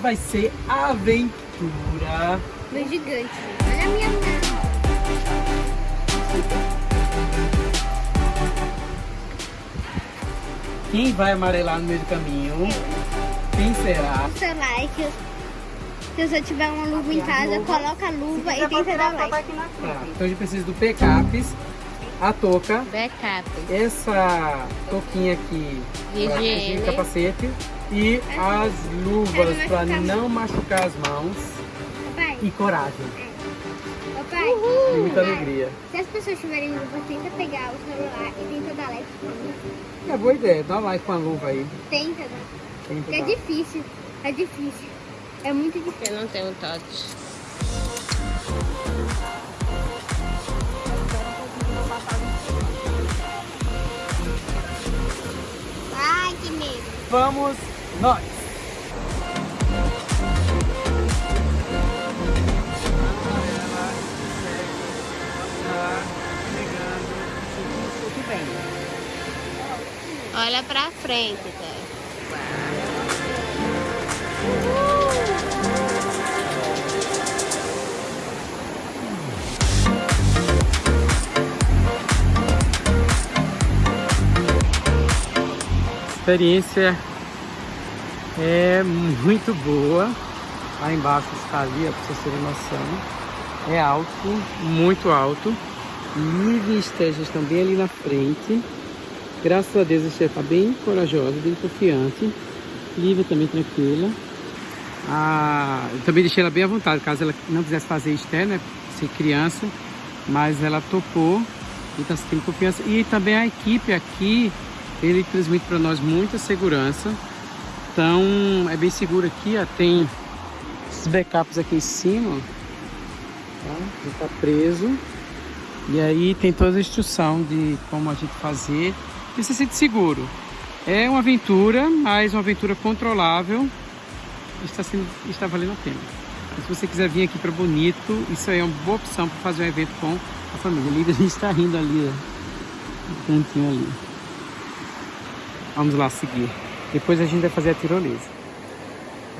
vai ser aventura. Meu gigante. Olha a minha mão. Quem vai amarelar no meio do caminho? Quem será? O seu like. Se você tiver uma luva em casa, coloca a luva e tenta dar like. Tá, então a gente precisa do picapes, a touca, Backup. essa touquinha aqui, De o capacete e as luvas para não machucar as mãos Papai, e coragem papai. e muita alegria. Se as pessoas tiverem luva, tenta pegar o celular e tenta dar like. É boa ideia, dá like com a luva aí. Tenta, né? Tenta Porque é difícil. É difícil. É muito difícil. Eu não tenho touch. Vamos nós! Olha pra frente, tá? Experiência é muito boa. Lá embaixo está ali, ó, pra vocês terem noção. É alto, muito alto. E estão bem ali na frente. Graças a Deus a está bem corajosa, bem confiante. Lívia também tranquila. Ah, eu também deixei ela bem à vontade, caso ela não quisesse fazer externo, né, ser criança, mas ela topou e está tendo confiança. E também a equipe aqui, ele transmite para nós muita segurança. Então é bem seguro aqui, ó, tem esses backups aqui em cima, tá? Ele tá preso. E aí tem toda a instrução de como a gente fazer e se sente seguro. É uma aventura, mas uma aventura controlável está, sendo, está valendo a pena. Se você quiser vir aqui para Bonito, isso aí é uma boa opção para fazer um evento com a família. Líder, a gente está rindo ali, ó, no cantinho ali. Vamos lá seguir. Depois a gente vai fazer a tirolesa.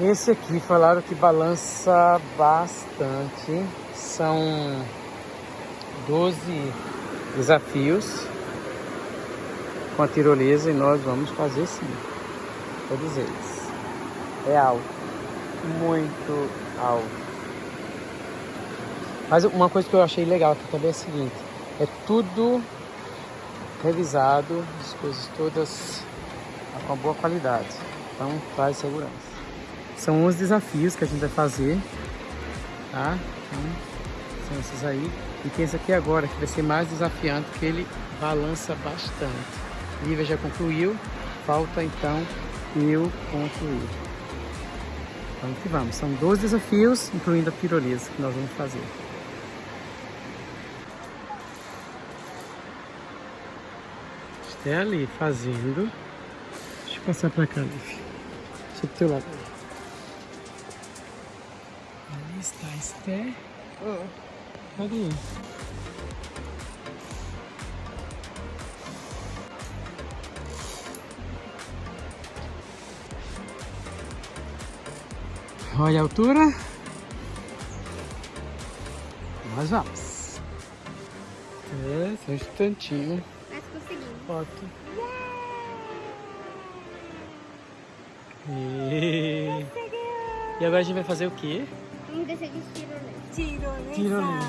Esse aqui falaram que balança bastante. São 12 desafios com a tirolesa e nós vamos fazer sim. Todos eles. É alto. Muito alto. Mas uma coisa que eu achei legal aqui também é o seguinte. É tudo revisado, as coisas todas com uma boa qualidade. Então traz segurança. São 11 desafios que a gente vai fazer. Tá? Então, são esses aí. E tem esse aqui agora, que vai ser mais desafiante, que ele balança bastante. Lívia já concluiu, falta então eu concluir. Vamos que vamos. São 12 desafios, incluindo a tirolesa que nós vamos fazer. Esté ali fazendo. Passar pra cá, Lívia. Deixa eu pro teu lado. Ali está a Esté. Cadê? Olha a altura. Nós vamos. É, só um instantinho. Mas conseguimos. Foto. E... e agora a gente vai fazer o quê? Vamos descer de tirolesa. Tirolesa.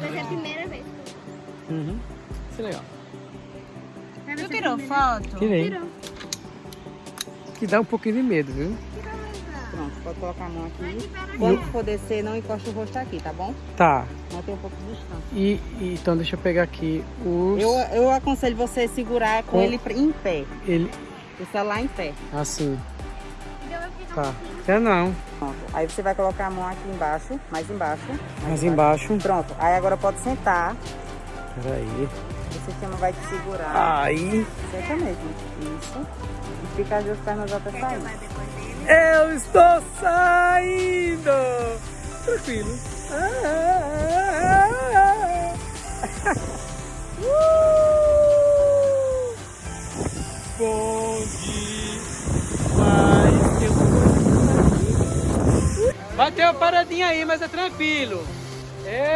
Vai ser a primeira vez. Uhum. Isso é legal. Tu tirou foto? Tirei. Tirou. Que dá um pouquinho de medo, viu? Pronto, pode colocar a mão aqui. Quando for descer, não encosta o rosto aqui, tá bom? Tá. Mantém um pouco de distância. E, e- então deixa eu pegar aqui os... Eu, eu aconselho você segurar com Com- ele em pé. Ele... O celular em pé. Assim. Tá. Até não. Pronto. Aí você vai colocar a mão aqui embaixo, mais embaixo. Mais embaixo. Pronto. Aí agora pode sentar. Peraí. O sistema vai te segurar. Aí. Senta mesmo. Isso. E fica as duas pernas até sair. Eu estou saindo! Tranquilo. Uh! Bom demais! Tem uma coisa aqui. Bateu a paradinha aí, mas é tranquilo. Ê!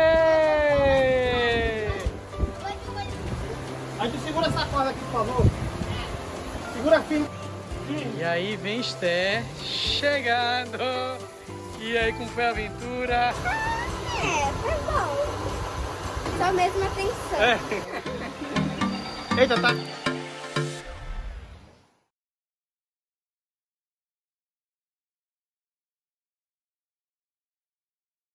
Aí tu segura essa corda aqui, por favor. Segura firme. E aí vem Esther chegando. E aí, como foi a aventura? É, foi bom. Só mesmo atenção. É. Eita, tá.